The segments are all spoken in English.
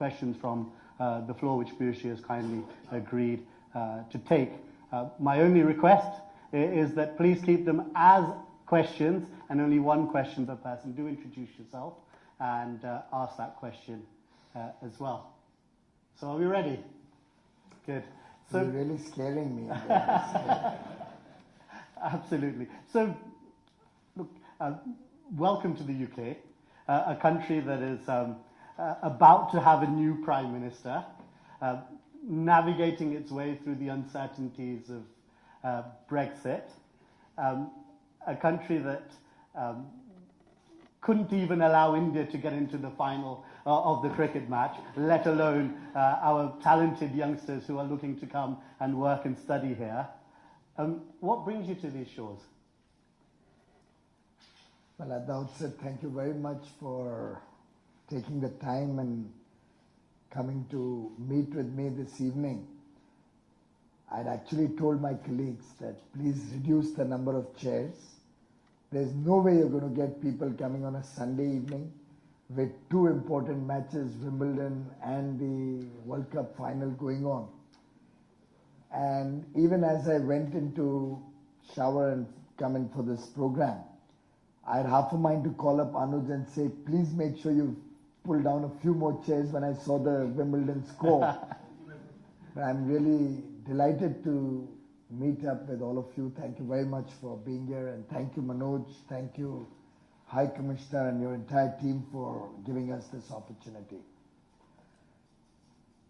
questions from uh, the floor, which Piyush has kindly agreed uh, to take. Uh, my only request is that please keep them as questions and only one question per person. Do introduce yourself and uh, ask that question uh, as well. So are we ready? Good. So, You're really scaring me. Absolutely. So, look, uh, welcome to the UK, uh, a country that is um, uh, about to have a new prime minister, uh, navigating its way through the uncertainties of uh, Brexit, um, a country that um, couldn't even allow India to get into the final uh, of the cricket match, let alone uh, our talented youngsters who are looking to come and work and study here. Um, what brings you to these shores? Well, at the outset, thank you very much for taking the time and coming to meet with me this evening. I'd actually told my colleagues that please reduce the number of chairs. There's no way you're going to get people coming on a Sunday evening with two important matches, Wimbledon and the World Cup final going on. And even as I went into shower and come in for this program, I had half a mind to call up Anuj and say, please make sure you pull down a few more chairs when I saw the Wimbledon score. but I'm really delighted to meet up with all of you. Thank you very much for being here and thank you Manoj, thank you High Commissioner and your entire team for giving us this opportunity.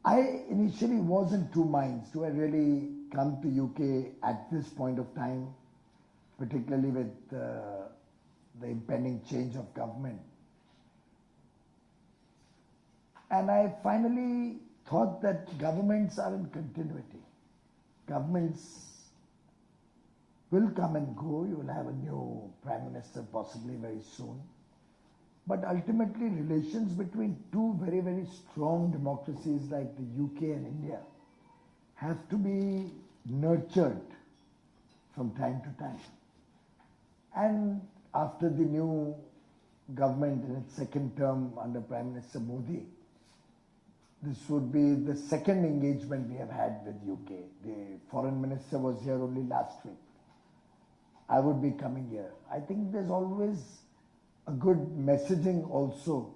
I initially was in two minds. Do I really come to UK at this point of time, particularly with uh, the impending change of government? And I finally thought that governments are in continuity. Governments will come and go. You will have a new prime minister possibly very soon. But ultimately, relations between two very, very strong democracies like the UK and India have to be nurtured from time to time. And after the new government in its second term under Prime Minister Modi, this would be the second engagement we have had with UK. The foreign minister was here only last week. I would be coming here. I think there's always a good messaging also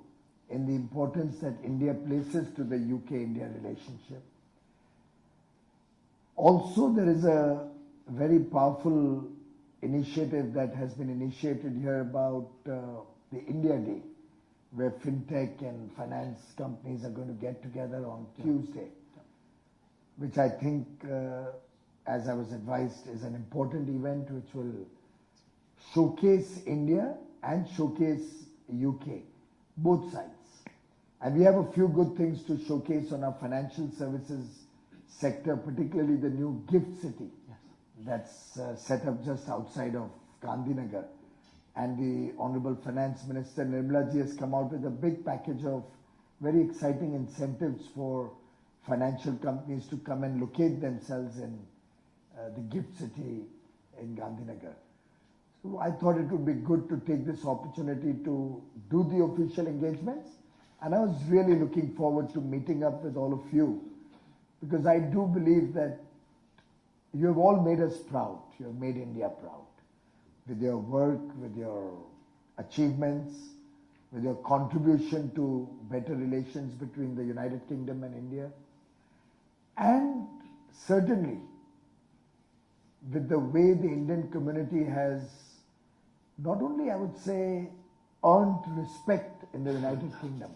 in the importance that India places to the UK-India relationship. Also, there is a very powerful initiative that has been initiated here about uh, the India Day, where fintech and finance companies are going to get together on Tuesday, which I think uh, as I was advised, is an important event which will showcase India and showcase UK, both sides. And we have a few good things to showcase on our financial services sector, particularly the new gift city yes. that's uh, set up just outside of Gandhinagar. And the Honorable Finance Minister Nirmala ji has come out with a big package of very exciting incentives for financial companies to come and locate themselves in uh, the gift city in Gandhinagar. So I thought it would be good to take this opportunity to do the official engagements. And I was really looking forward to meeting up with all of you because I do believe that you have all made us proud. You have made India proud with your work, with your achievements, with your contribution to better relations between the United Kingdom and India. And certainly with the way the Indian community has not only, I would say, earned respect in the United Kingdom,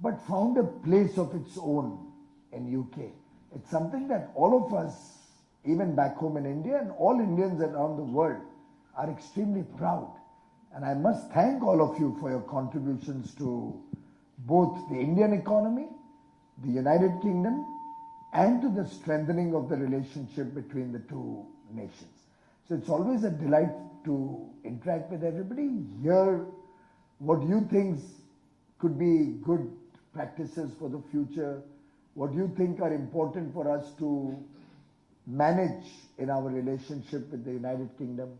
but found a place of its own in UK. It's something that all of us, even back home in India and all Indians around the world, are extremely proud. And I must thank all of you for your contributions to both the Indian economy, the United Kingdom, and to the strengthening of the relationship between the two nations. So it's always a delight to interact with everybody, hear what you think could be good practices for the future, what you think are important for us to manage in our relationship with the United Kingdom,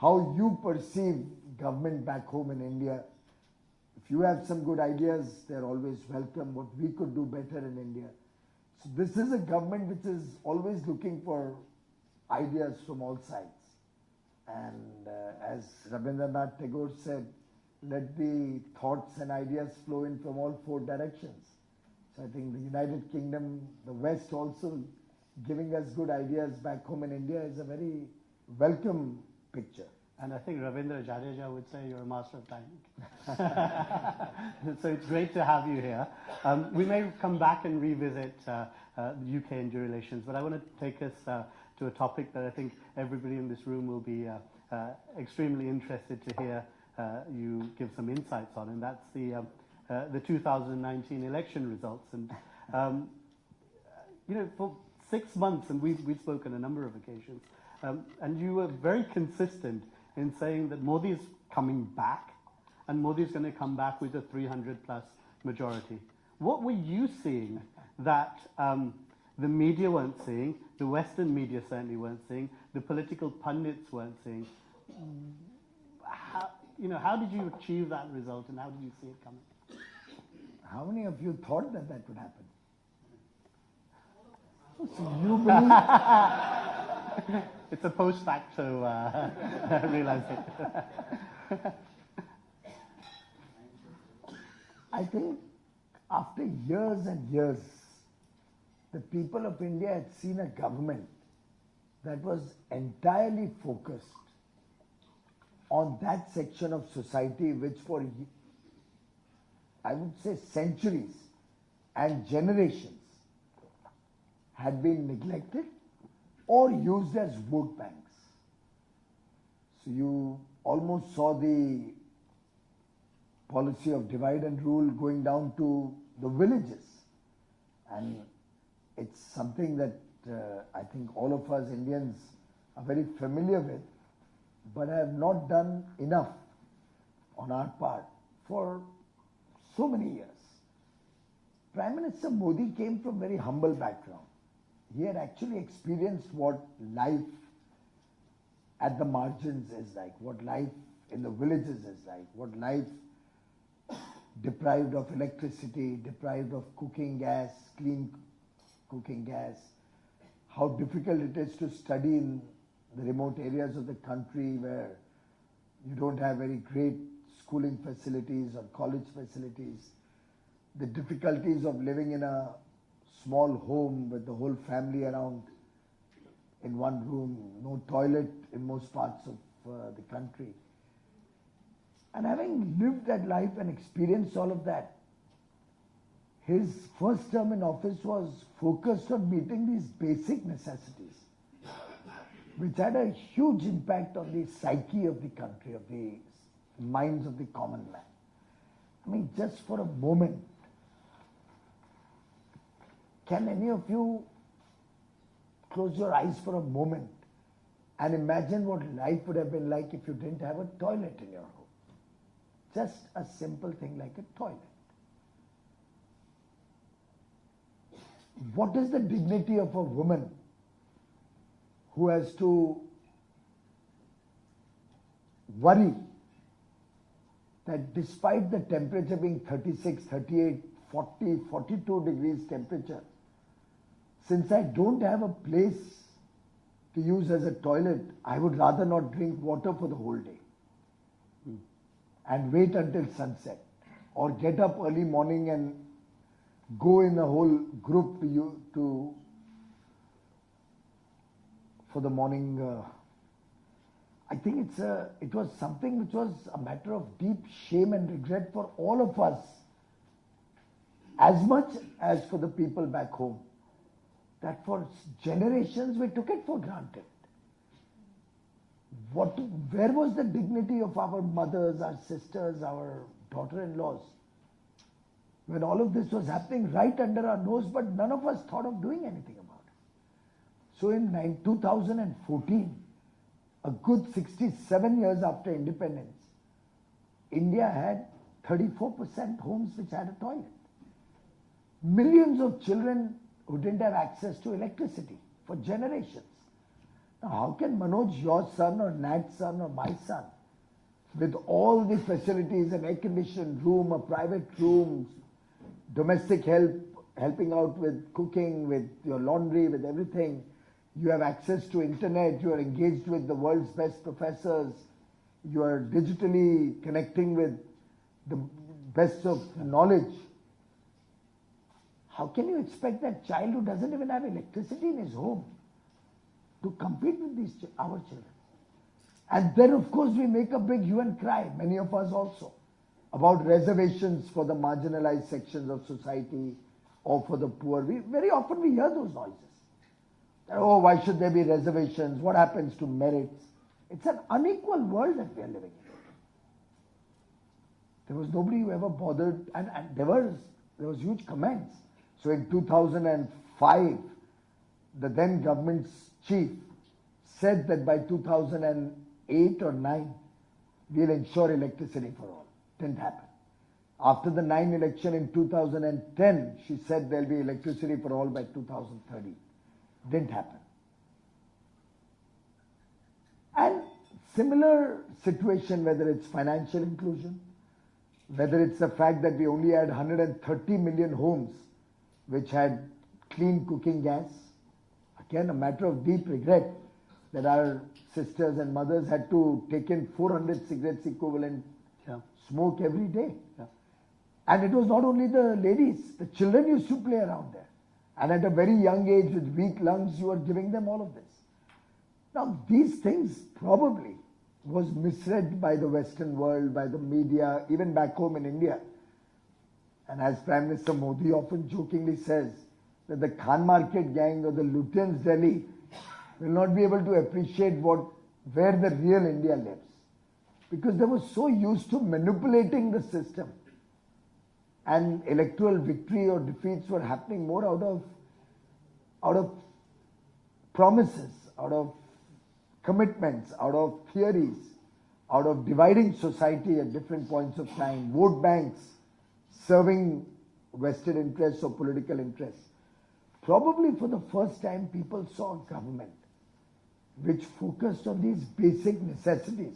how you perceive government back home in India if you have some good ideas, they're always welcome. What we could do better in India. So this is a government which is always looking for ideas from all sides. And uh, as Rabindranath Tagore said, let the thoughts and ideas flow in from all four directions. So I think the United Kingdom, the West also giving us good ideas back home in India is a very welcome picture. And I think Ravindra Jadeja would say you're a master of timing. so it's great to have you here. Um, we may come back and revisit uh, uh, the UK India relations, but I want to take us uh, to a topic that I think everybody in this room will be uh, uh, extremely interested to hear uh, you give some insights on, and that's the, um, the 2019 election results. And, um, you know, for six months, and we've, we've spoken a number of occasions, um, and you were very consistent in saying that Modi is coming back and Modi is going to come back with a 300 plus majority. What were you seeing that um, the media weren't seeing, the Western media certainly weren't seeing, the political pundits weren't seeing? How, you know, how did you achieve that result and how did you see it coming? How many of you thought that that would happen? It's a post facto uh, realization. I think after years and years, the people of India had seen a government that was entirely focused on that section of society which for I would say centuries and generations had been neglected or used as vote banks. So you almost saw the policy of divide and rule going down to the villages. And it's something that uh, I think all of us Indians are very familiar with, but have not done enough on our part for so many years. Prime Minister Modi came from very humble background he had actually experienced what life at the margins is like, what life in the villages is like, what life deprived of electricity, deprived of cooking gas, clean cooking gas, how difficult it is to study in the remote areas of the country where you don't have very great schooling facilities or college facilities, the difficulties of living in a small home with the whole family around in one room, no toilet in most parts of uh, the country. And having lived that life and experienced all of that, his first term in office was focused on meeting these basic necessities, which had a huge impact on the psyche of the country, of the minds of the common man. I mean, just for a moment, can any of you close your eyes for a moment and imagine what life would have been like if you didn't have a toilet in your home? Just a simple thing like a toilet. What is the dignity of a woman who has to worry that despite the temperature being 36, 38, 40, 42 degrees temperature, since I don't have a place to use as a toilet, I would rather not drink water for the whole day. And wait until sunset or get up early morning and go in a whole group to you to for the morning uh, I think it's a, it was something which was a matter of deep shame and regret for all of us as much as for the people back home that for generations we took it for granted. What, where was the dignity of our mothers, our sisters, our daughter-in-laws? When all of this was happening right under our nose, but none of us thought of doing anything about it. So in 2014, a good 67 years after independence, India had 34% homes which had a toilet. Millions of children who didn't have access to electricity for generations. Now, how can Manoj, your son, or Nat's son, or my son, with all the facilities, an air conditioned room, a private room, domestic help, helping out with cooking, with your laundry, with everything. You have access to internet, you are engaged with the world's best professors, you are digitally connecting with the best of knowledge. How can you expect that child who doesn't even have electricity in his home to compete with these our children? And then, of course, we make a big hue and cry, many of us also, about reservations for the marginalized sections of society or for the poor. We, very often we hear those noises. Oh, why should there be reservations? What happens to merits? It's an unequal world that we are living in. There was nobody who ever bothered, and, and there was there was huge comments. So in 2005, the then government's chief said that by 2008 or 9, we'll ensure electricity for all. Didn't happen. After the 9 election in 2010, she said there'll be electricity for all by 2030. Didn't happen. And similar situation, whether it's financial inclusion, whether it's the fact that we only had 130 million homes which had clean cooking gas, again a matter of deep regret that our sisters and mothers had to take in 400 cigarettes equivalent Yeah. smoke every day. Yeah. And it was not only the ladies, the children used to play around there. And at a very young age with weak lungs, you are giving them all of this. Now, these things probably was misread by the Western world, by the media, even back home in India. And as Prime Minister Modi often jokingly says, that the Khan Market gang or the Lutyens Delhi will not be able to appreciate what where the real India lives. Because they were so used to manipulating the system. And electoral victory or defeats were happening more out of out of promises, out of commitments, out of theories, out of dividing society at different points of time, vote banks serving vested interests or political interests. Probably for the first time, people saw a government which focused on these basic necessities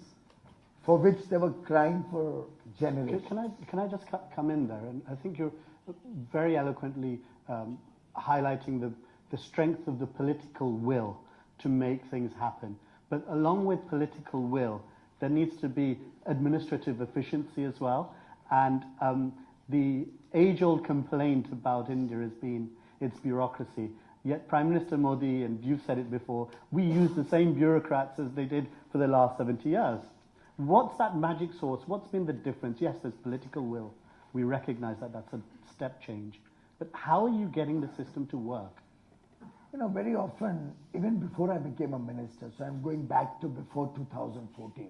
for which they were crying for generations. can I can I just come in there? And I think you're very eloquently um, highlighting the the strength of the political will to make things happen. But along with political will, there needs to be administrative efficiency as well. And um, the age-old complaint about India has been its bureaucracy. Yet Prime Minister Modi, and you've said it before, we use the same bureaucrats as they did for the last 70 years. What's that magic source? What's been the difference? Yes, there's political will. We recognize that that's a step change. But how are you getting the system to work? You know, very often, even before I became a minister, so I'm going back to before 2014,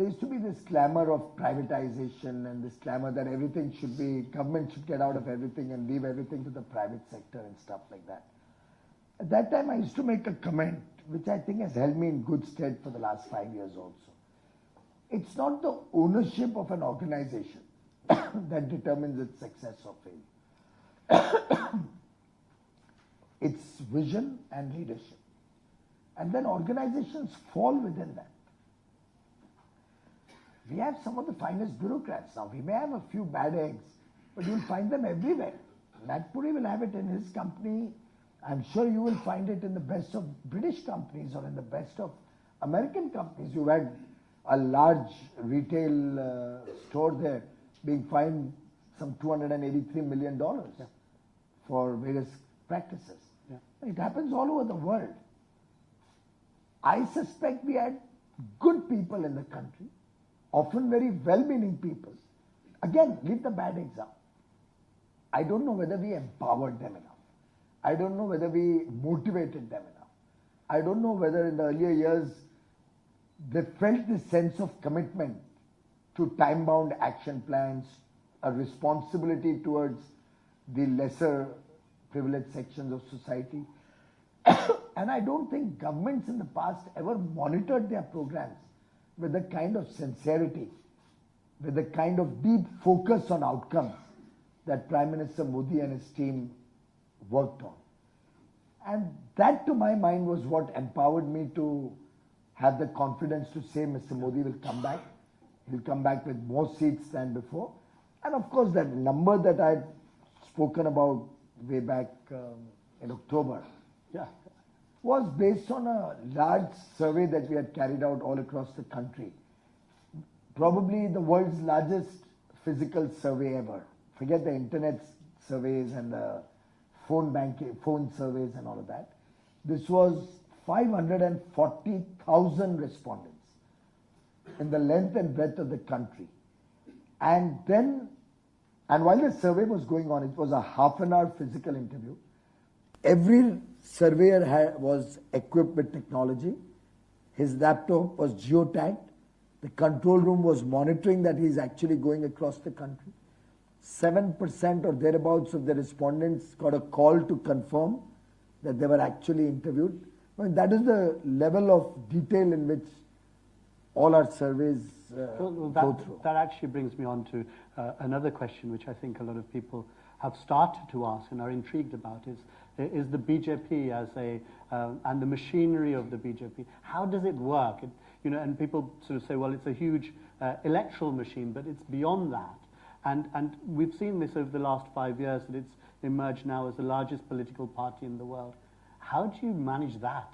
there used to be this clamor of privatization and this clamor that everything should be, government should get out of everything and leave everything to the private sector and stuff like that. At that time, I used to make a comment, which I think has held me in good stead for the last five years also. It's not the ownership of an organization that determines its success or failure. its vision and leadership. And then organizations fall within that. We have some of the finest bureaucrats now. We may have a few bad eggs, but you'll find them everywhere. Nat Puri will have it in his company. I'm sure you will find it in the best of British companies or in the best of American companies. You had a large retail uh, store there being fined some 283 million dollars for various practices. Yeah. It happens all over the world. I suspect we had good people in the country, often very well meaning people. Again, leave the bad example. I don't know whether we empowered them enough. I don't know whether we motivated them enough. I don't know whether in the earlier years they felt this sense of commitment to time bound action plans, a responsibility towards the lesser privileged sections of society. and I don't think governments in the past ever monitored their programs with the kind of sincerity, with the kind of deep focus on outcomes that Prime Minister Modi and his team worked on. And that, to my mind, was what empowered me to have the confidence to say Mr. Modi will come back. He'll come back with more seats than before. And of course, that number that I'd spoken about way back um, in October Yeah. Was based on a large survey that we had carried out all across the country. Probably the world's largest physical survey ever. Forget the internet surveys and the phone banking, phone surveys and all of that. This was 540,000 respondents in the length and breadth of the country. And then, and while the survey was going on, it was a half an hour physical interview. Every surveyor had, was equipped with technology. His laptop was geotagged. The control room was monitoring that he's actually going across the country. 7% or thereabouts of the respondents got a call to confirm that they were actually interviewed. I mean, that is the level of detail in which all our surveys uh, well, go that, through. that actually brings me on to uh, another question, which I think a lot of people have started to ask and are intrigued about: is is the BJP as a uh, and the machinery of the BJP? How does it work? It, you know, and people sort of say, well, it's a huge uh, electoral machine, but it's beyond that. And and we've seen this over the last five years that it's emerged now as the largest political party in the world. How do you manage that?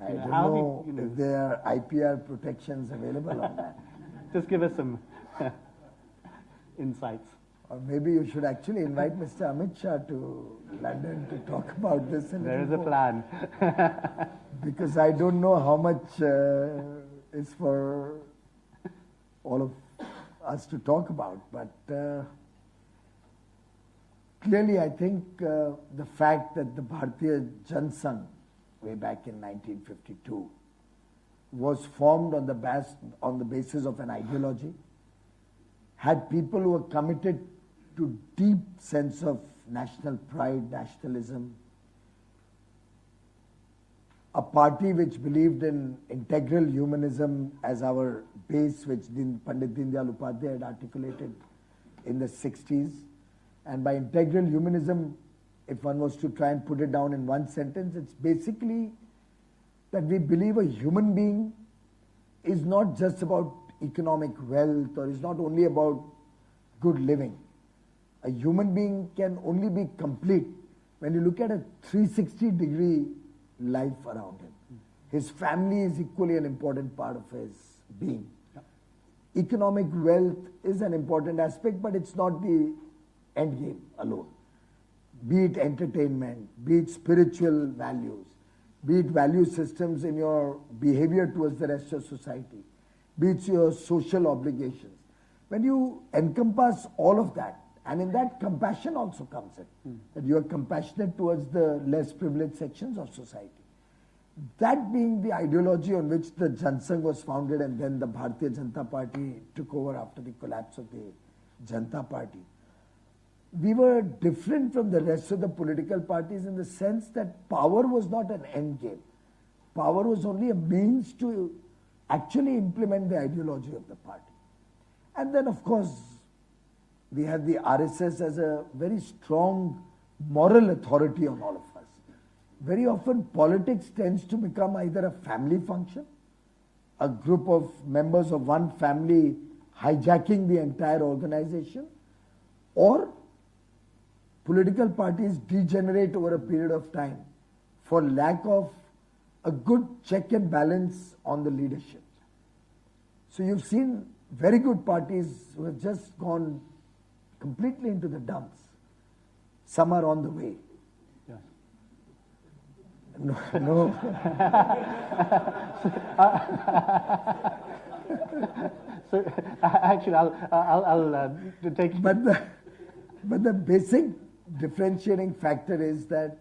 I you know, don't how do know you- you know- if there are IPR protections available on that. Just give us some insights. Or maybe you should actually invite Mr. Amit Shah to London to talk about this. a There is little a plan. Because I don't know how much uh, is for all of us to talk about. But uh, clearly, I think uh, the fact that the Bharatiya Jansangh, way back in 1952, was formed on the, bas- on the basis of an ideology, had people who were committed to deep sense of national pride, nationalism, a party which believed in integral humanism as our base, which Din, Pandit Dindayal Upadhyay had articulated in the 60s. And by integral humanism, if one was to try and put it down in one sentence, it's basically that we believe a human being is not just about economic wealth or is not only about good living. A human being can only be complete when you look at a 360 degree life around him. His family is equally an important part of his being. Economic wealth is an important aspect, but it's not the end game alone. Be it entertainment, be it spiritual values, be it value systems in your behavior towards the rest of society, be it your social obligations. When you encompass all of that, and in that compassion also comes in, that you are compassionate towards the less privileged sections of society. That being the ideology on which the Jansangh was founded and then the Bharatiya Janata Party took over after the collapse of the Janata Party we were different from the rest of the political parties in the sense that power was not an end game. Power was only a means to actually implement the ideology of the party. And then, of course, we have the RSS as a very strong moral authority on all of us. Very often, politics tends to become either a family function, a group of members of one family hijacking the entire organization, or political parties degenerate over a period of time for lack of a good check and balance on the leadership. So you've seen very good parties who have just gone completely into the dumps. Some are on the way. Yes. No, no. So actually, I'll, I'll, I'll uh, take. But the, but the basic differentiating factor is that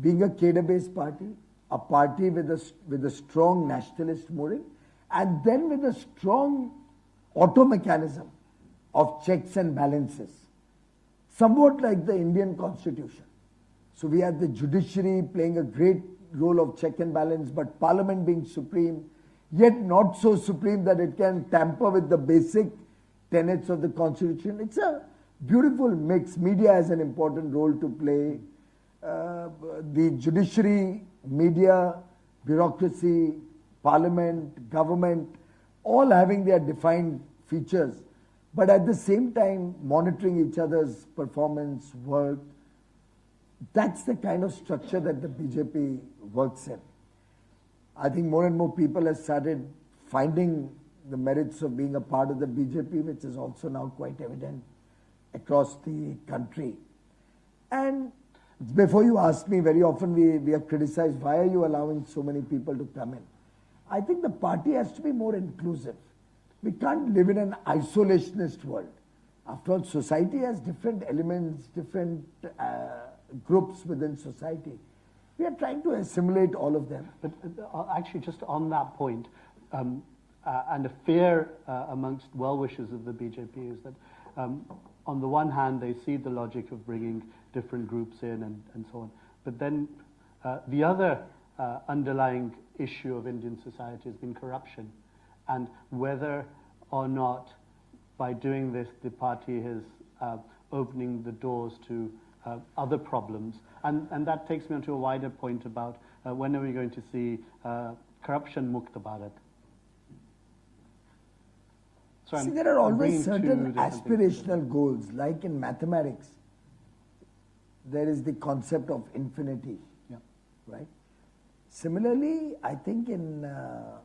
being a cadre-based party, a party with a, with a strong nationalist mooring, and then with a strong auto mechanism of checks and balances, somewhat like the Indian constitution. So we have the judiciary playing a great role of check and balance, but parliament being supreme, yet not so supreme that it can tamper with the basic tenets of the constitution. It's a beautiful mix. Media has an important role to play. Uh, the judiciary, media, bureaucracy, parliament, government, all having their defined features, but at the same time monitoring each other's performance, work. That's the kind of structure that the BJP works in. I think more and more people have started finding the merits of being a part of the BJP, which is also now quite evident across the country. And before you ask me, very often we, we are criticized, why are you allowing so many people to come in? I think the party has to be more inclusive. We can't live in an isolationist world. After all, society has different elements, different uh, groups within society. We are trying to assimilate all of them. But uh, actually, just on that point, um, uh, and a fear uh, amongst well-wishers of the BJP is that um, on the one hand, they see the logic of bringing different groups in and, and so on. But then uh, the other uh, underlying issue of Indian society has been corruption. And whether or not by doing this, the party is uh, opening the doors to uh, other problems. And, and that takes me on to a wider point about uh, when are we going to see uh, corruption mukta Bharat? So See, I'm, there are always certain aspirational goals, like in mathematics, there is the concept of infinity, yeah. right? Similarly, I think in uh,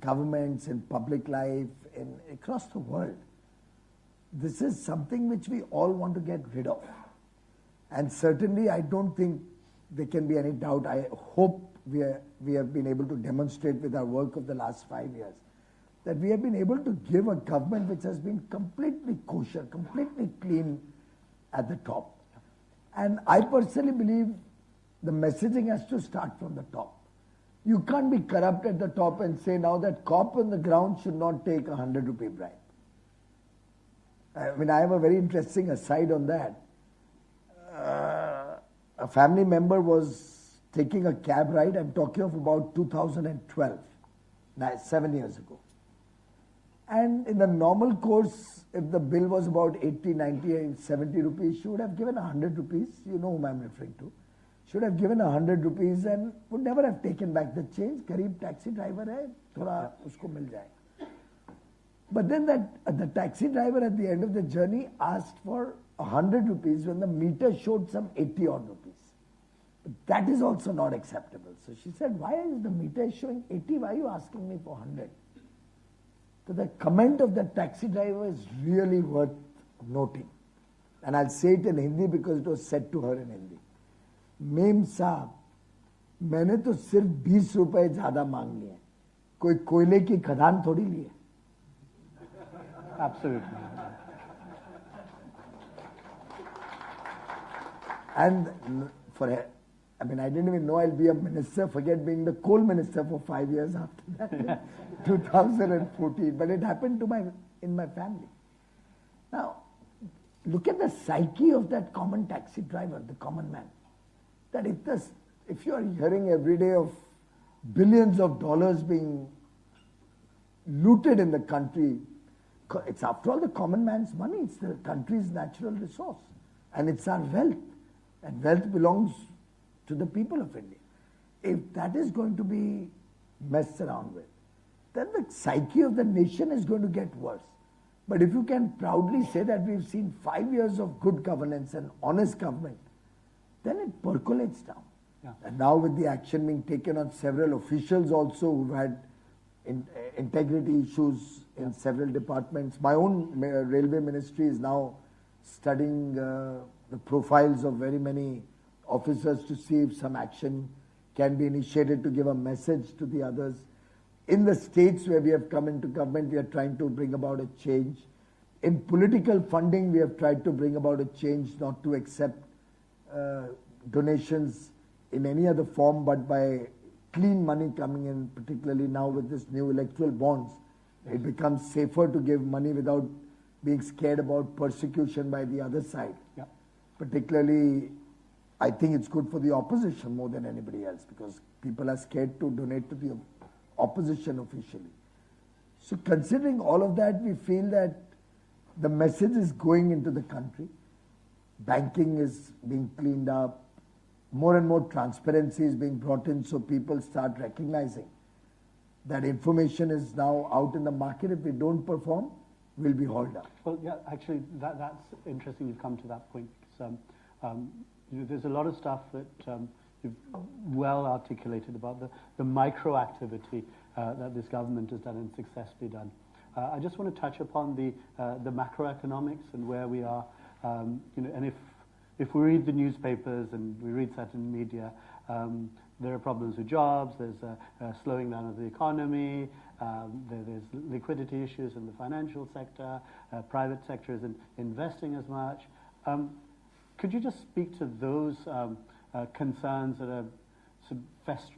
governments, in public life, in across the world, this is something which we all want to get rid of. And certainly, I don't think there can be any doubt. I hope we, are, we have been able to demonstrate with our work of the last five years that we have been able to give a government which has been completely kosher, completely clean at the top. And I personally believe the messaging has to start from the top. You can't be corrupt at the top and say now that cop on the ground should not take a hundred rupee bribe. I mean, I have a very interesting aside on that. Uh, a family member was taking a cab ride. I'm talking of about 2012, seven years ago. And in the normal course, if the bill was about 80, 90, 70 rupees, she would have given 100 rupees. You know whom I'm referring to. Should have given a 100 rupees and would never have taken back the change. Kareeb taxi driver hai, thoda usko mil jaye. But then that uh, the taxi driver at the end of the journey asked for a 100 rupees when the meter showed some 80 odd rupees. But that is also not acceptable. So she said, why is the meter showing 80? Why are you asking me for 100? So the comment of the taxi driver is really worth noting. And I'll say it in Hindi because it was said to her in Hindi. Ma'am साहब मैंने तो सिर्फ़ बीस रुपए ज़्यादा मांग लिए कोई कोयले की खदान थोड़ी ली है? And for I mean I don't know I be minister forget being the coal minister for five years after two thousand and fourteen but it happen to my in my family look at the psyche of that common taxi driver the common man That if, this, if you are hearing every day of billions of dollars being looted in the country, it's after all the common man's money, it's the country's natural resource. And it's our wealth. And wealth belongs to the people of India. If that is going to be messed around with, then the psyche of the nation is going to get worse. But if you can proudly say that we've seen five years of good governance and honest government, then it percolates down. Yeah. And now with the action being taken on several officials also who've had in, uh, integrity issues in yeah. several departments. My own uh, railway ministry is now studying uh, the profiles of very many officers to see if some action can be initiated to give a message to the others. In the states where we have come into government, we are trying to bring about a change. In political funding, we have tried to bring about a change not to accept Uh, donations in any other form but by clean money coming in, particularly now with this new electoral bonds. It becomes safer to give money without being scared about persecution by the other side. Yeah. Particularly I think it's good for the opposition more than anybody else because people are scared to donate to the opposition officially. So considering all of that, we feel that the message is going into the country. Banking is being cleaned up. More and more transparency is being brought in so people start recognizing that information is now out in the market. If we don't perform, we'll be hauled up. Well, yeah, actually, that, that's interesting you've come to that point. Because, um, um, there's a lot of stuff that um, you've well articulated about the, the micro activity uh, that this government has done and successfully done. Uh, I just want to touch upon the, uh, the macroeconomics and where we are. Um, you know, and if, if we read the newspapers and we read certain media, um, there are problems with jobs, there's a, a slowing down of the economy, um, there, there's liquidity issues in the financial sector, uh, private sector isn't investing as much. Um, could you just speak to those um, uh, concerns that are,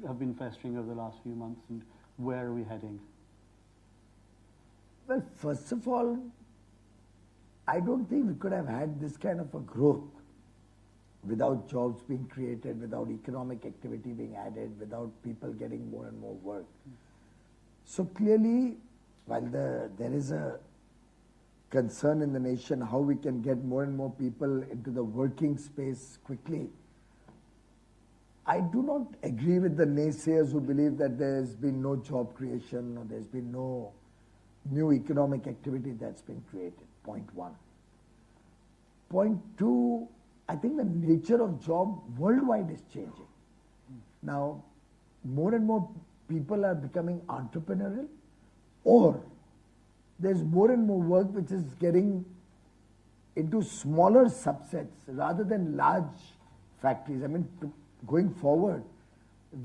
have been festering over the last few months and where are we heading? Well, first of all, I don't think we could have had this kind of a growth without jobs being created, without economic activity being added, without people getting more and more work. So clearly, while the, there is a concern in the nation how we can get more and more people into the working space quickly, I do not agree with the naysayers who believe that there's been no job creation or there's been no new economic activity that's been created. Point one. Point two, I think the nature of job worldwide is changing. Now, more and more people are becoming entrepreneurial, or there's more and more work which is getting into smaller subsets rather than large factories. I mean, going forward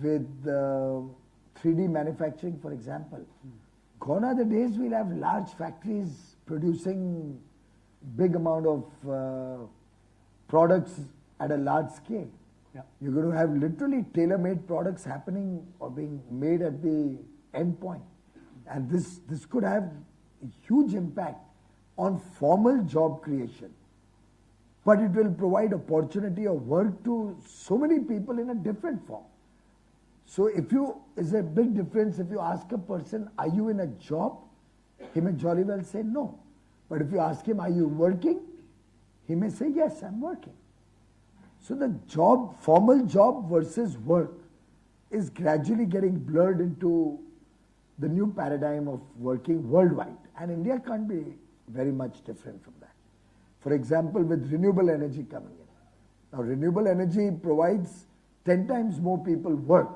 with uh, 3D manufacturing, for example, gone are the days we'll have large factories producing big amount of uh, products at a large scale. Yeah. You're going to have literally tailor-made products happening or being made at the end point. And this, this could have a huge impact on formal job creation. But it will provide opportunity of work to so many people in a different form. So if you, is a big difference if you ask a person, are you in a job? He may jolly well say no. But if you ask him, are you working? He may say, yes, I'm working. So the job, formal job versus work is gradually getting blurred into the new paradigm of working worldwide. And India can't be very much different from that. For example, with renewable energy coming in. Now, renewable energy provides 10 times more people work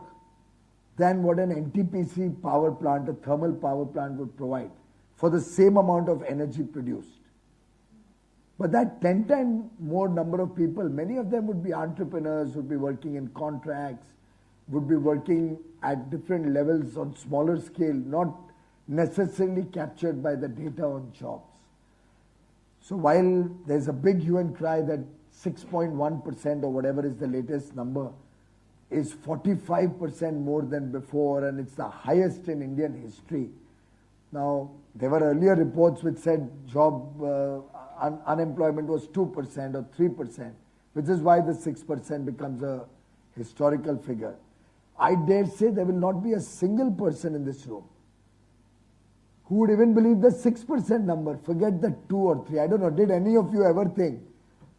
than what an NTPC power plant, a thermal power plant would provide for the same amount of energy produced. But that 10 times more number of people, many of them would be entrepreneurs, would be working in contracts, would be working at different levels on smaller scale, not necessarily captured by the data on jobs. So while there's a big hue and cry that 6.1% or whatever is the latest number is 45% more than before and it's the highest in Indian history. Now, there were earlier reports which said job uh, un unemployment was 2% or 3%, which is why the 6% becomes a historical figure. I dare say there will not be a single person in this room who would even believe the 6% number. Forget the 2 or 3. I don't know. Did any of you ever think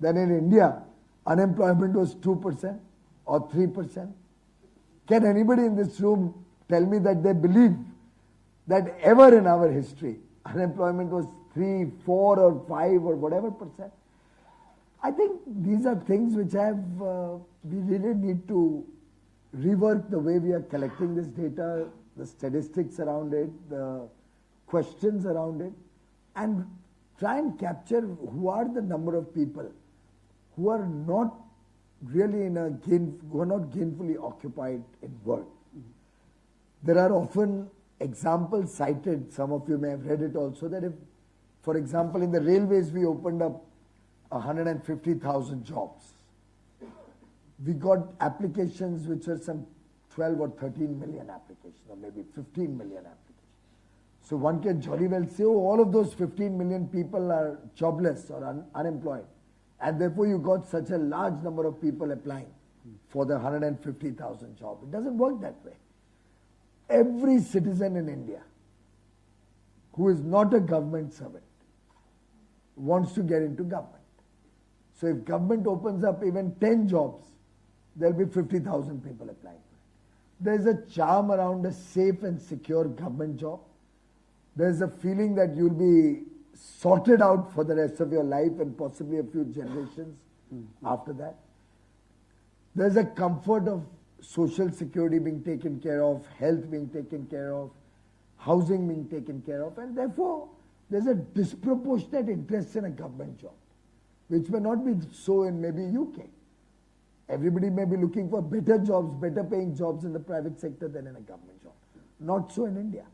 that in India unemployment was 2% or 3%? Can anybody in this room tell me that they believe that ever in our history unemployment was 3, 4 or 5 or whatever percent. I think these are things which have, uh, we really need to rework the way we are collecting this data, the statistics around it, the questions around it, and try and capture who are the number of people who are not really in a gain, who are not gainfully occupied in work. There are often examples cited, some of you may have read it also, that if for example, in the railways, we opened up 150,000 jobs. We got applications which were some 12 or 13 million applications, or maybe 15 million applications. So one can jolly well say, oh, all of those 15 million people are jobless or un unemployed. And therefore you got such a large number of people applying for the 150,000 jobs. It doesn't work that way. Every citizen in India who is not a government servant wants to get into government. So if government opens up even 10 jobs, there'll be 50,000 people applying for it. there's a charm around a safe and secure government job. There's a feeling that you'll be sorted out for the rest of your life and possibly a few generations hmm. after that. There's a comfort of social security being taken care of, health being taken care of, housing being taken care of, and therefore there's a disproportionate interest in a government job, which may not be so in maybe UK. Everybody may be looking for better jobs, better paying jobs in the private sector than in a government job. Not so in India.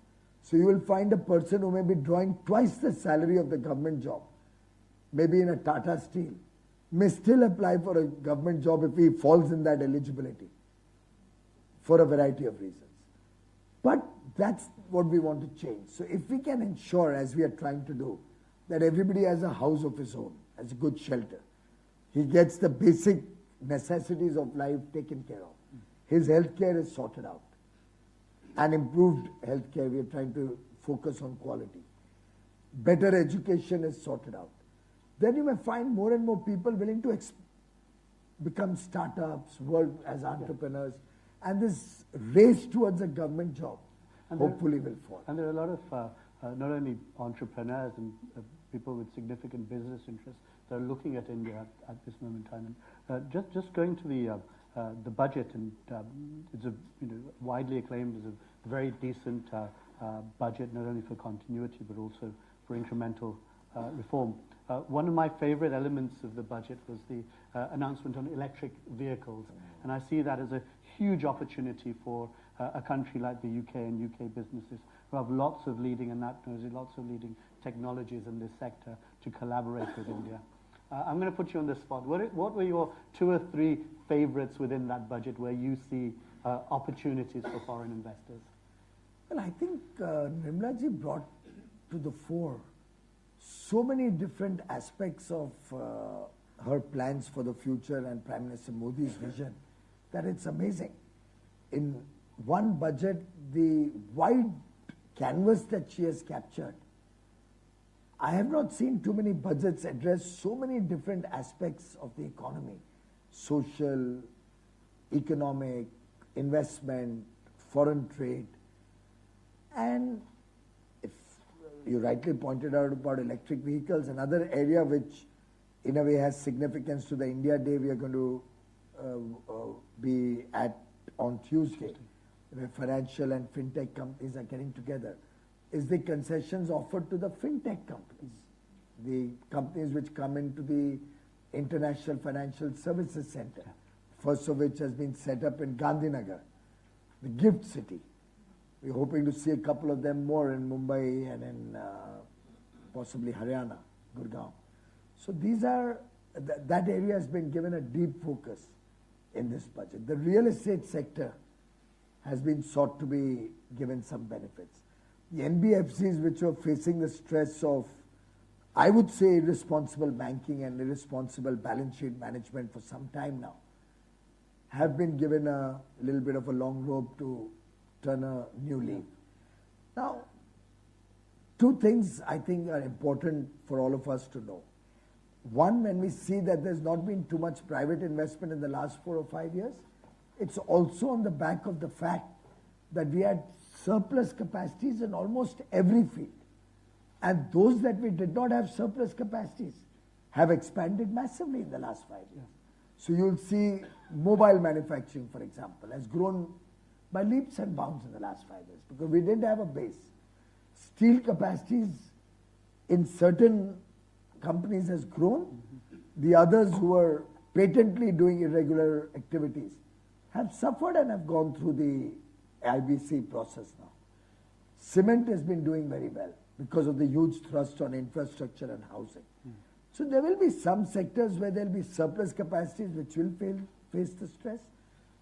So you will find a person who may be drawing twice the salary of the government job, maybe in a Tata Steel, may still apply for a government job if he falls in that eligibility for a variety of reasons. But that's what we want to change. So if we can ensure, as we are trying to do, that everybody has a house of his own, has a good shelter, he gets the basic necessities of life taken care of, his health care is sorted out, and improved health care, we are trying to focus on quality. Better education is sorted out. Then you may find more and more people willing to become startups, work as entrepreneurs, and this race towards a government job And there- hopefully will fall. And there are a lot of uh, uh, not only entrepreneurs and uh, people with significant business interests that are looking at India at, at this moment in time. And, uh, just just going to the uh, uh, the budget, and um, it's a you know widely acclaimed as a very decent uh, uh, budget, not only for continuity but also for incremental uh, reform. Uh, one of my favorite elements of the budget was the uh, announcement on electric vehicles, and I see that as a huge opportunity for uh, a country like the UK and UK businesses who have lots of leading, and that knows lots of leading technologies in this sector to collaborate with India. Uh, I'm going to put you on the spot. What, what were your two or three favorites within that budget where you see uh, opportunities for foreign investors? Well, I think uh, Nirmalaji brought to the fore so many different aspects of uh, her plans for the future and Prime Minister Modi's vision that it's amazing. In one budget, the wide canvas that she has captured, I have not seen too many budgets address so many different aspects of the economy social, economic, investment, foreign trade. And if you rightly pointed out about electric vehicles, another area which in a way has significance to the India Day we are going to be at on Tuesday, where financial and fintech companies are getting together, is the concessions offered to the fintech companies, the companies which come into the International Financial Services Center, first of which has been set up in Gandhinagar, the gift city. We're hoping to see a couple of them more in Mumbai and in uh, possibly Haryana, Gurgaon. So these are, th- that area has been given a deep focus in this budget. The real estate sector has been sought to be given some benefits. The NBFCs which are facing the stress of, I would say, irresponsible banking and irresponsible balance sheet management for some time now, have been given a little bit of a long rope to turn a new leaf. Now, two things I think are important for all of us to know. One, when we see that there's not been too much private investment in the last four or five years, it's also on the back of the fact that we had surplus capacities in almost every field. And those that we did not have surplus capacities have expanded massively in the last five years. So you'll see mobile manufacturing, for example, has grown by leaps and bounds in the last five years because we didn't have a base. Steel capacities in certain companies has grown. The others who are patently doing irregular activities have suffered and have gone through the IBC process now. Cement has been doing very well because of the huge thrust on infrastructure and housing. So there will be some sectors where there will be surplus capacities which will fail, face the stress.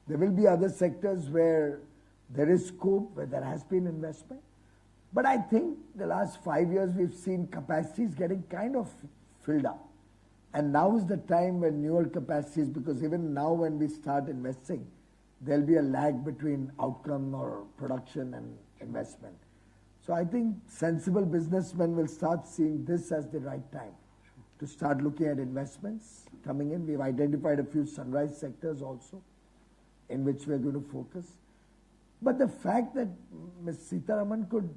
There will be other sectors where there is scope, where there has been investment. But I think the last five years we've seen capacities getting kind of filled up. And now is the time when newer capacities, because even now when we start investing, there'll be a lag between outcome or production and investment. So I think sensible businessmen will start seeing this as the right time to start looking at investments coming in. We've identified a few sunrise sectors also in which we're going to focus. But the fact that Ms. Sitharaman could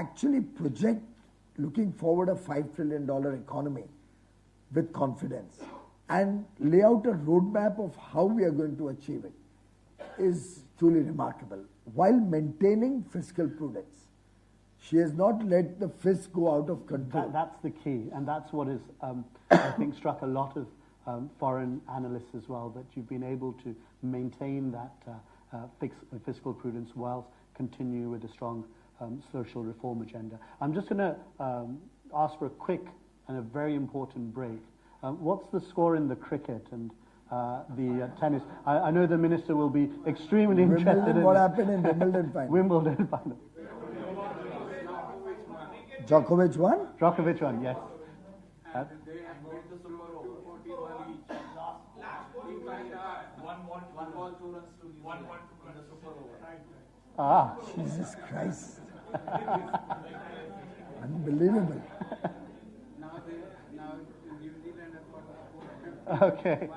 actually project looking forward a $5 trillion economy with confidence and lay out a roadmap of how we are going to achieve it is truly remarkable while maintaining fiscal prudence. She has not let the fisc go out of control. That, that's the key, and that's what is, um, I think, struck a lot of um, foreign analysts as well, that you've been able to maintain that uh, uh, fiscal prudence whilst continue with a strong um, social reform agenda. I'm just going to um, ask for a quick and a very important break. Um, what's the score in the cricket and uh, the uh, tennis? I, I know the minister will be extremely interested Wimbledon, in what happened in Wimbledon final? Wimbledon final. Djokovic won? Djokovic won, yes. Uh, They have made the super over 40 ball each. One ball, one ball, two runs to New Zealand in the super over. ah, Jesus Christ. Unbelievable. Okay.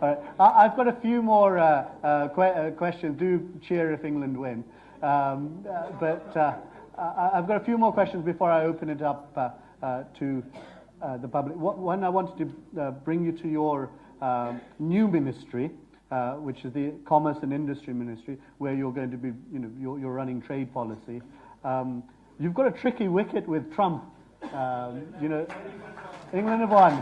All right. I, I've got a few more uh, uh, que- uh, questions. Do cheer if England win. Um, uh, but uh, I, I've got a few more questions before I open it up uh, to the public. One, I wanted to bring you to your um new ministry, uh, which is the Commerce and Industry Ministry, where you're going to be, you know, you're, you're running trade policy. Um, you've got a tricky wicket with Trump. Um, you know, England have won.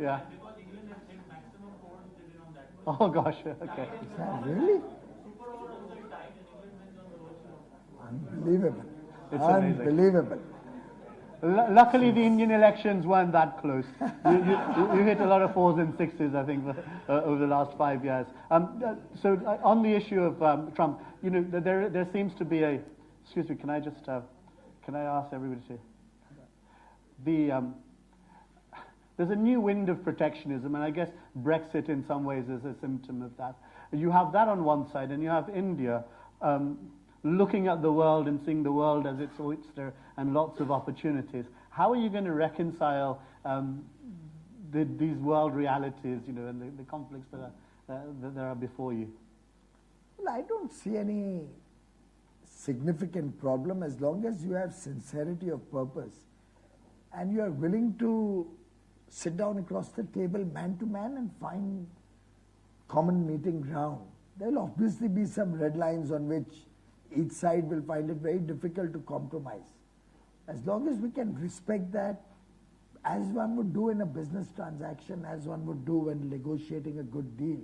Yeah. Oh gosh, okay. Is that really? Unbelievable. It's. Unbelievable. Lu luckily, the Indian elections weren't that close. You, you, you hit a lot of fours and sixes, I think, uh, over the last five years. Um, uh, so, uh, on the issue of um, Trump, you know, there there seems to be a. Excuse me, can I just uh, can I ask everybody to? The um, there's a new wind of protectionism, and I guess Brexit, in some ways, is a symptom of that. You have that on one side, and you have India um, looking at the world and seeing the world as its oyster and lots of opportunities. How are you going to reconcile um, the, these world realities, you know, and the, the conflicts that are, that there are before you? Well, I don't see any significant problem as long as you have sincerity of purpose and you are willing to sit down across the table man to man and find common meeting ground. There will obviously be some red lines on which each side will find it very difficult to compromise. As long as we can respect that, as one would do in a business transaction, as one would do when negotiating a good deal,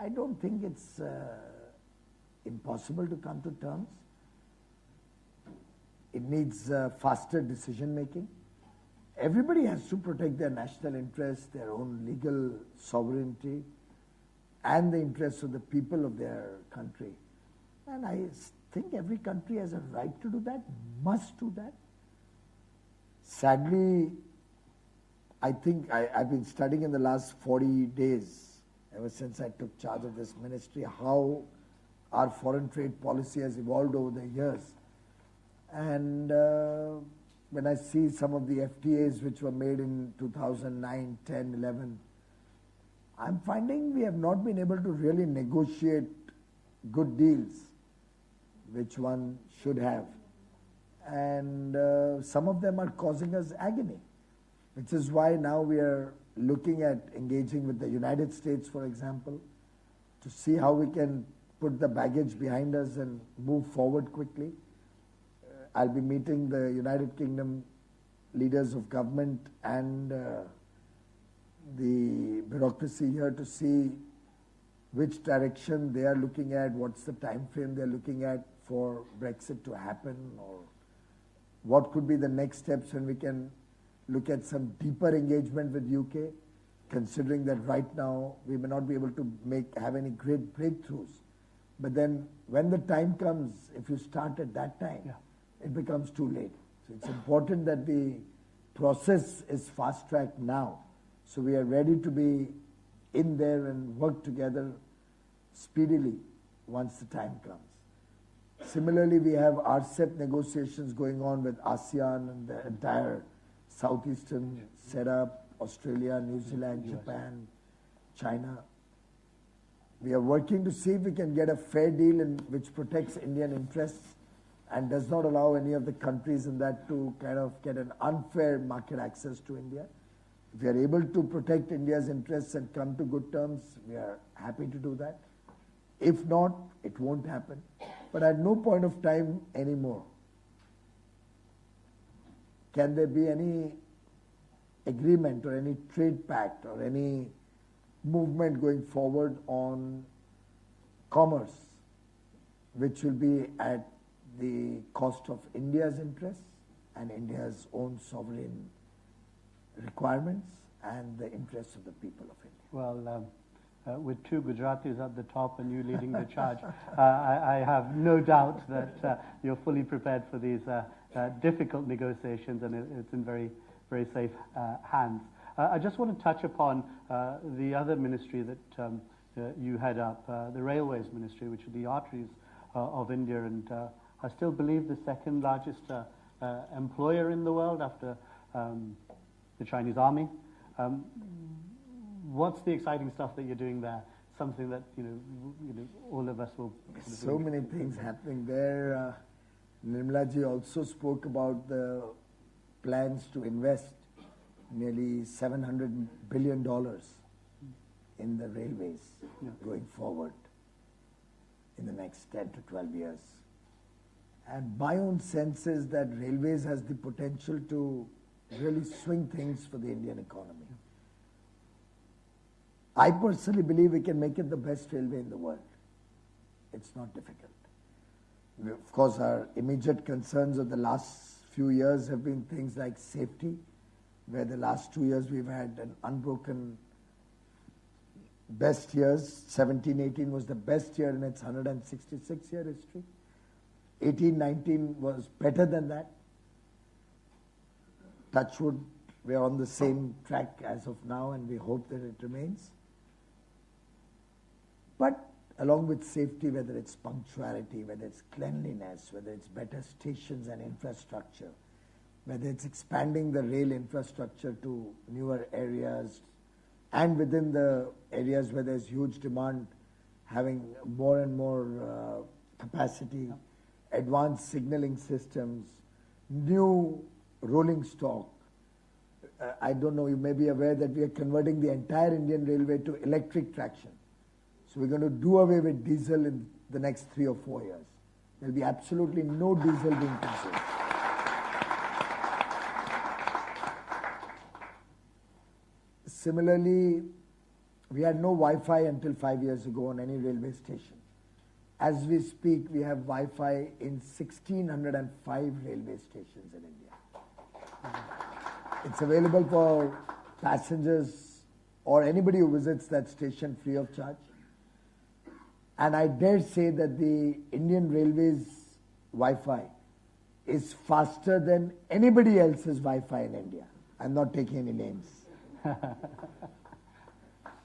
I don't think it's uh, impossible to come to terms. It needs uh, faster decision making. Everybody has to protect their national interests, their own legal sovereignty, and the interests of the people of their country. And I think every country has a right to do that, must do that. Sadly, I think I, I've been studying in the last 40 days, ever since I took charge of this ministry, how our foreign trade policy has evolved over the years. And uh, when I see some of the FTAs which were made in 2009, 10, 11, I'm finding we have not been able to really negotiate good deals, which one should have. And uh, some of them are causing us agony, which is why now we are looking at engaging with the United States, for example, to see how we can put the baggage behind us and move forward quickly. Uh, I'll be meeting the United Kingdom leaders of government and uh, the bureaucracy here to see which direction they are looking at, what's the time frame they're looking at for Brexit to happen, or what could be the next steps when we can look at some deeper engagement with UK, considering that right now we may not be able to make have any great breakthroughs. But then when the time comes, if you start at that time, Yeah. it becomes too late. So it's important that the process is fast tracked now. So we are ready to be in there and work together speedily once the time comes. Similarly, we have RCEP negotiations going on with ASEAN and the entire southeastern setup, Australia, New Zealand, Japan, China. We are working to see if we can get a fair deal in which protects Indian interests and does not allow any of the countries in that to kind of get an unfair market access to India. If we are able to protect India's interests and come to good terms, we are happy to do that. If not, it won't happen. But at no point of time anymore can there be any agreement or any trade pact or any movement going forward on commerce which will be at the cost of India's interests and India's own sovereign requirements and the interests of the people of India. Well, um, uh, with two Gujaratis at the top and you leading the charge, uh, I, I, have no doubt that uh, you're fully prepared for these uh, uh, difficult negotiations and it, it's in very, very safe uh, hands. I just want to touch upon the other ministry that um, you head up, the Railways Ministry, which are the arteries of India and I still believe the second largest employer in the world after um, the Chinese army. Um, what's the exciting stuff that you're doing there? Something that you know, you know all of us will. so many things happening there. Uh, Nirmala ji also spoke about the plans to invest nearly 700 billion dollars in the railways yeah. going forward in the next 10 to 12 years. And my own sense is that railways has the potential to really swing things for the Indian economy. I personally believe we can make it the best railway in the world. It's not difficult. Of course, our immediate concerns of the last few years have been things like safety, where the last two years we've had an unbroken best years. 17 18 was the best year in its 166 year history. 18 19 was better than that. Touchwood, we're on the same track as of now, and we hope that it remains. But along with safety, whether it's punctuality, whether it's cleanliness, whether it's better stations and infrastructure, whether it's expanding the rail infrastructure to newer areas, and within the areas where there's huge demand, having more and more uh, capacity, advanced signaling systems, new rolling stock. Uh, I don't know, you may be aware that we are converting the entire Indian Railway to electric traction. So we're going to do away with diesel in the next three or four years. There'll be absolutely no diesel being consumed. Similarly, we had no Wi-Fi until five years ago on any railway station. As we speak, we have Wi-Fi in 1,605 railway stations in India. It's available for passengers or anybody who visits that station free of charge. And I dare say that the Indian Railways Wi-Fi is faster than anybody else's Wi-Fi in India. I'm not taking any names.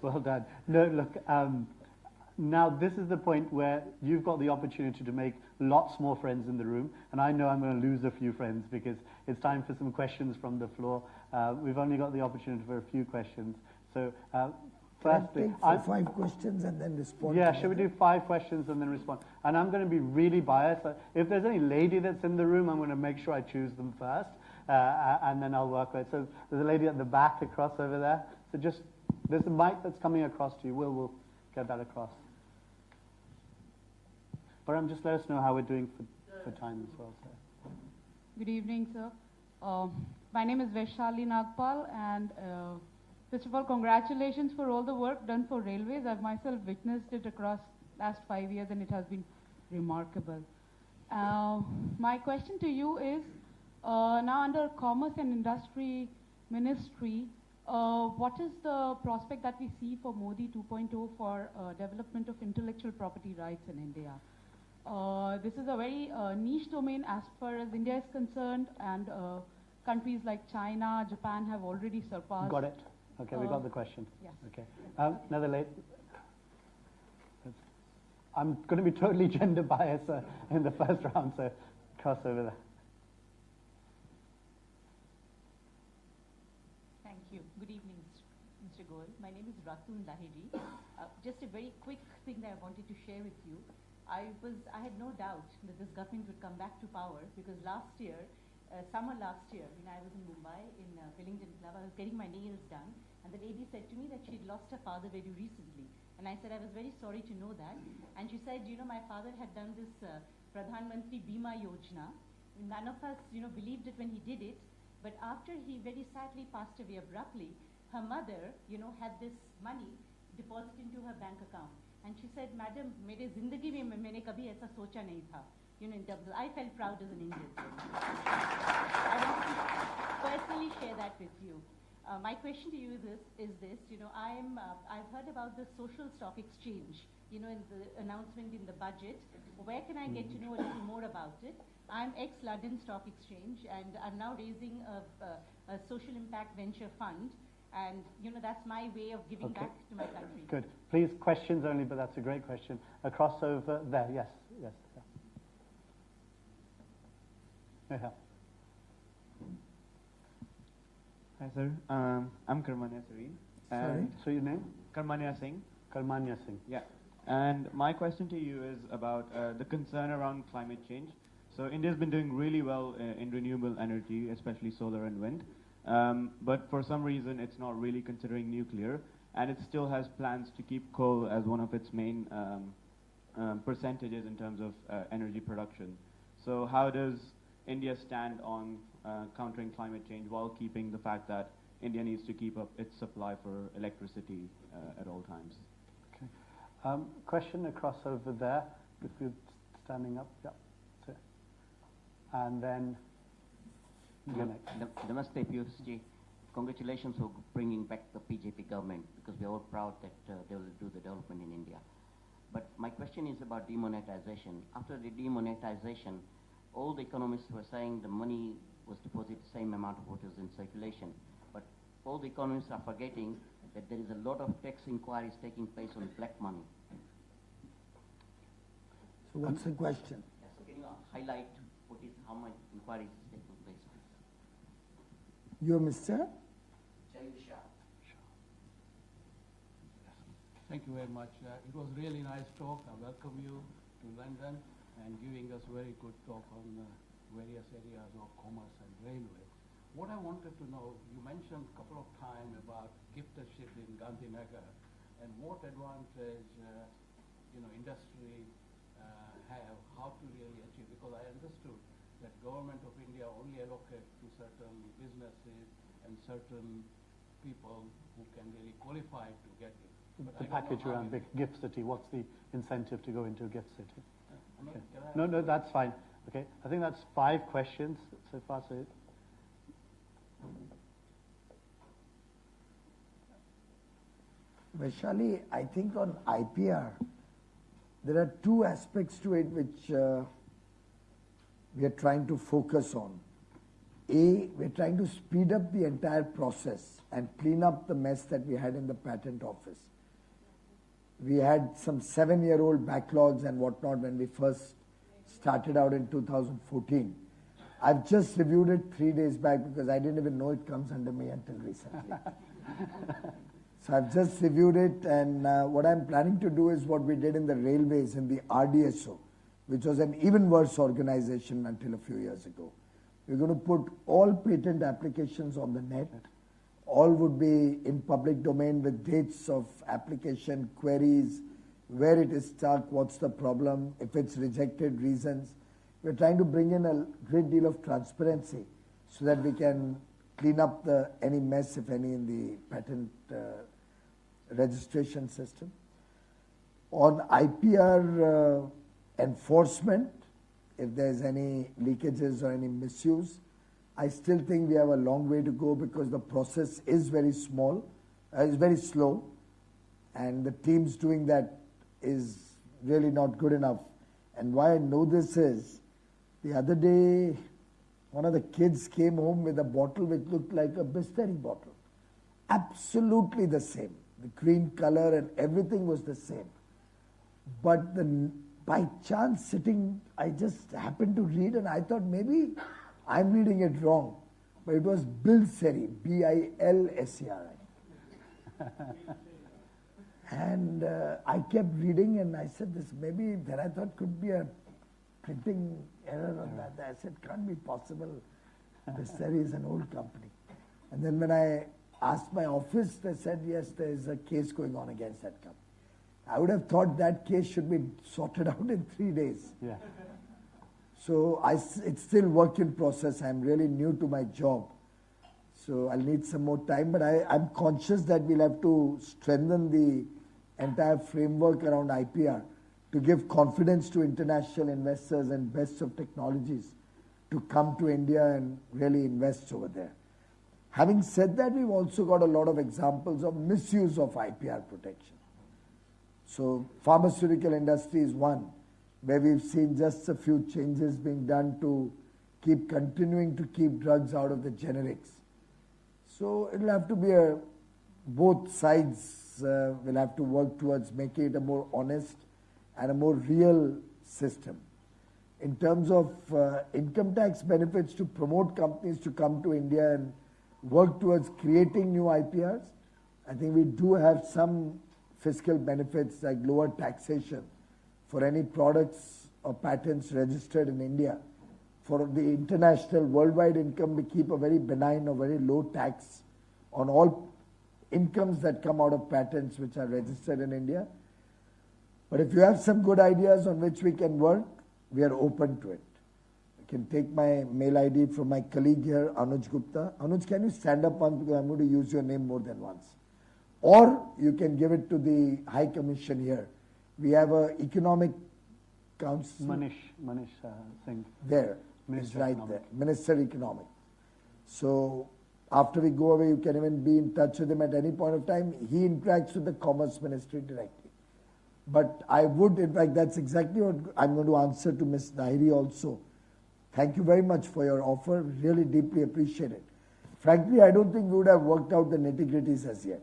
well done. No, look, um, now this is the point where you've got the opportunity to make lots more friends in the room, and I know I'm going to lose a few friends because it's time for some questions from the floor. Uh, we've only got the opportunity for a few questions. So uh, Firstly, I five questions and then respond. Yeah, should we do five questions and then respond? And I'm going to be really biased. If there's any lady that's in the room, I'm going to make sure I choose them first, uh, and then I'll work with it. So there's a lady at the back across over there. So just, there's a mic that's coming across to you. We'll, we'll get that across. Param, just let us know how we're doing for, for time as well. Sir. Good evening, sir. Uh, my name is Vaishali Nagpal, and uh, First of all, congratulations for all the work done for railways. I've myself witnessed it across last five years and it has been remarkable. Uh, my question to you is, uh, now under Commerce and Industry Ministry, uh, what is the prospect that we see for Modi 2.0 for uh, development of intellectual property rights in India? Uh, this is a very uh, niche domain as far as India is concerned and countries like China, Japan have already surpassed. Got it. Okay, we got the question. Yes. Okay. Um, another late. I'm going to be totally gender biased uh, in the first round, so cross over there. Thank you. Good evening, Mr. Goel. My name is Ratun Lahiri. Uh, just a very quick thing that I wanted to share with you. I was, I had no doubt that this government would come back to power because last year, uh, summer last year when I was in Mumbai in uh, Willingdon Club. I was getting my nails done, and the lady said to me that she'd lost her father very recently. And I said I was very sorry to know that. And she said, you know, my father had done this uh, Pradhan Mantri Bima Yojana. None of us, you know, believed it when he did it. But after he very sadly passed away abruptly, her mother, you know, had this money deposited into her bank account. And she said, Madam, मेरे जिंदगी में मैंने कभी ऐसा सोचा नहीं था you know, in terms of, I felt proud as an Indian. I want to personally share that with you. Uh, my question to you is this, is this you know, I'm, uh, I've heard about the social stock exchange, you know, in the announcement in the budget. Where can I get to know a little more about it? I'm ex-London Stock Exchange and I'm now raising a, a, a social impact venture fund. And, you know, that's my way of giving Okay. back to my country. Good. Please, questions only, but that's a great question. Across over there, yes, yes. Yeah. Yeah. Hi, sir. Um, I'm Karmanya Sareen. Sorry? So your name? Karmanya Singh. Karmanya Singh. Yeah. And my question to you is about uh, the concern around climate change. So India's been doing really well uh, in renewable energy, especially solar and wind. Um, but for some reason, it's not really considering nuclear, and it still has plans to keep coal as one of its main um, um, percentages in terms of uh, energy production. So how does India stand on uh, countering climate change while keeping the fact that India needs to keep up its supply for electricity uh, at all times? Okay. Um, question across over there. If you're standing up, yeah. that's. And then you're next. Nam- Namaste, Piyush ji. Congratulations for bringing back the BJP government because we are all proud that uh, they will do the development in India. But my question is about demonetization. After the demonetization, all the economists were saying the money was deposited the same amount of what is in circulation. But all the economists are forgetting that there is a lot of tax inquiries taking place on black money. So what's the question? Yes, Can you highlight what is, how much inquiries is taking place? You're Mr. Jay Thank you very much. Uh, it was really nice talk. I welcome you to London and giving us very good talk on uh, various areas of commerce and railway. What I wanted to know, you mentioned a couple of times about giftership in Gandhinagar and what advantage, uh, you know, industry uh, have, how to really achieve, because I understood that government of India only allocate to certain businesses and certain people who can really qualify to get it. But The I don't know package around it- big gift city. What's the incentive to go into a gift city? Okay. No, no, that's fine. Okay, I think that's five questions so far. So Vaishali, I think on IPR, there are two aspects to it which uh, we are trying to focus on. A, we're trying to speed up the entire process and clean up the mess that we had in the patent office. We had some seven year old backlogs and whatnot when we first started out in 2014. I've just reviewed it three days back because I didn't even know it comes under me until recently. So I've just reviewed it, and uh, what I'm planning to do is what we did in the railways in the RDSO, which was an even worse organization until a few years ago. We're going to put all patent applications on the net. All would be in public domain with dates of application, queries, where it is stuck, what's the problem, if it's rejected, reasons. We're trying to bring in a great deal of transparency so that we can clean up the any mess, if any, in the patent uh, registration system. On IPR uh, enforcement, if there's any leakages or any misuse, I still think we have a long way to go because the process is very small, uh, is very slow, and the teams doing that is really not good enough. And why I know this is, the other day, one of the kids came home with a bottle which looked like a Bisleri bottle. Absolutely the same. The green color and everything was the same. But the, by chance sitting, I just happened to read and I thought maybe I'm reading it wrong. but it was Bilseri, B-I-L-S-E-R-I. and uh, I kept reading and I said, this maybe, then I thought could be a printing error on that. I said, can't be possible. Bilseri is an old company. And then when I asked my office, they said, yes, there is a case going on against that company. I would have thought that case should be sorted out in three days. Yeah. So I, it's still work in process. I'm really new to my job. So I'll need some more time, but I, I'm conscious that we'll have to strengthen the entire framework around IPR to give confidence to international investors and best of technologies to come to India and really invest over there. Having said that, we've also got a lot of examples of misuse of IPR protection. So pharmaceutical industry is one where we've seen just a few changes being done to keep continuing to keep drugs out of the generics. So it'll have to be a both sides uh, will have to work towards making it a more honest and a more real system. In terms of uh, income tax benefits to promote companies to come to India and work towards creating new IPRs, I think we do have some fiscal benefits like lower taxation for any products or patents registered in India. For the international worldwide income, we keep a very benign or very low tax on all incomes that come out of patents which are registered in India. But if you have some good ideas on which we can work, we are open to it. I can take my mail ID from my colleague here, Anuj Gupta. Anuj, can you stand up once because I'm going to use your name more than once. Or you can give it to the High Commission here. We have a economic council Manish, Manish uh, Singh. there. Minister It's right Economic. there. Minister Economic. So after we go away, you can even be in touch with him at any point of time. He interacts with the Commerce Ministry directly. But I would, in fact, that's exactly what I'm going to answer to Ms. Lahiri also. Thank you very much for your offer. Really deeply appreciate it. Frankly, I don't think we would have worked out the nitty gritties as yet.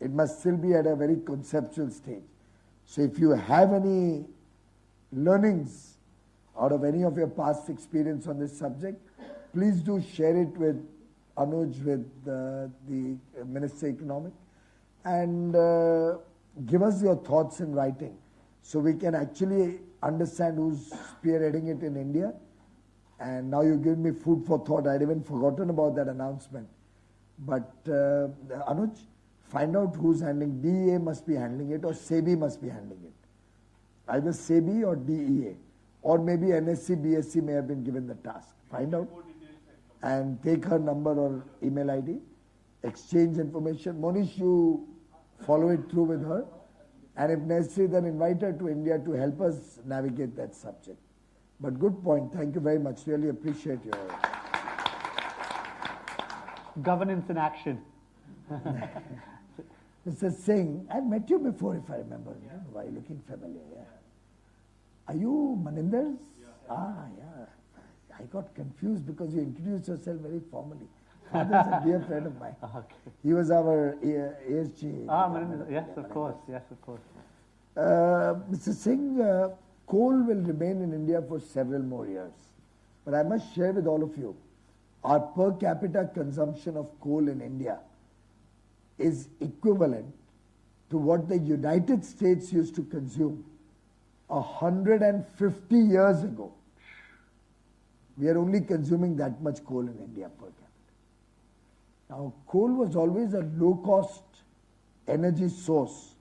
It must still be at a very conceptual stage. So if you have any learnings out of any of your past experience on this subject, please do share it with Anuj, with uh, the Minister Economic, and uh, give us your thoughts in writing so we can actually understand who's spearheading it in India. And now you give me food for thought. I'd even forgotten about that announcement. But uh, Anuj, find out who's handling. DEA must be handling it or SEBI must be handling it either SEBI or DEA, or maybe NSE, BSE may have been given the task. Find out and take her number or email ID, exchange information. Monish, you follow it through with her, and if necessary, then invite her to India to help us navigate that subject. But good point. Thank you very much. Really appreciate your. Governance in action. Mr. Singh, I've met you before, if I remember. Know Why you're looking familiar? Yeah. Are you Maninder's? Ah, yeah. I got confused because you introduced yourself very formally. Father's a dear friend of mine. Okay. He was our ASG. Ah, Manish, yes, of course, yes, of course. Uh, Mr. Singh, uh, coal will remain in India for several more years. But I must share with all of you, our per capita consumption of coal in India is equivalent to what the United States used to consume 150 years ago. We are only consuming that much coal in India per capita. Now, coal was always a low cost energy source